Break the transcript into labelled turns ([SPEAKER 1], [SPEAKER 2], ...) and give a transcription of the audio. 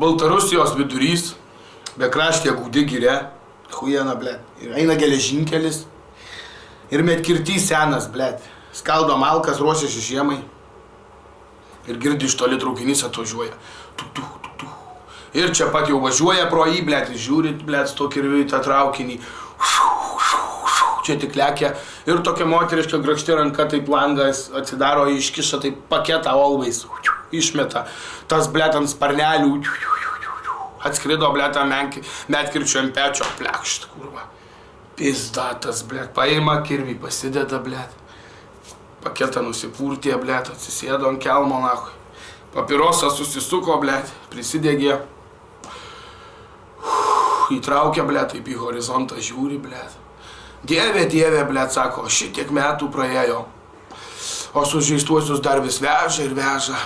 [SPEAKER 1] Baltarusijos vidurys, be kraštė gūdi gyrė, hujena, ble. Ir eina geležinkelis. Ir metkirtys senas, ble. Skaldo malkas, ruošiasi žiemai. Ir girdi iš toli traukinys atvažiuoja. Tu, tu, tu, tu. Ir čia pat jau važiuoja pro jį, ble, žiūrit, su to kirviu į tą traukinį. Čia tik lekia. Ir tokia moteriška grakšti ranka, taip langas atsidaro, iškiša taip paketą always. Išmeta. Tas, ble, ant sparnelių. Atskrido, ble, tą metkirčio ant pečio. Plekšt, kurva. Pizdatas, ble. Paima kirvį, pasideda, ble. Paketą nusipurtė, ble, atsisėdo ant kelmo, nakui. Papirosas susisuko, ble, prisidegė. Įtraukė, ble, taip į horizontą žiūri, ble. Dieve, dieve, ble, sako, šitiek metų praėjo. O sužeistuosius dar vis veža ir veža.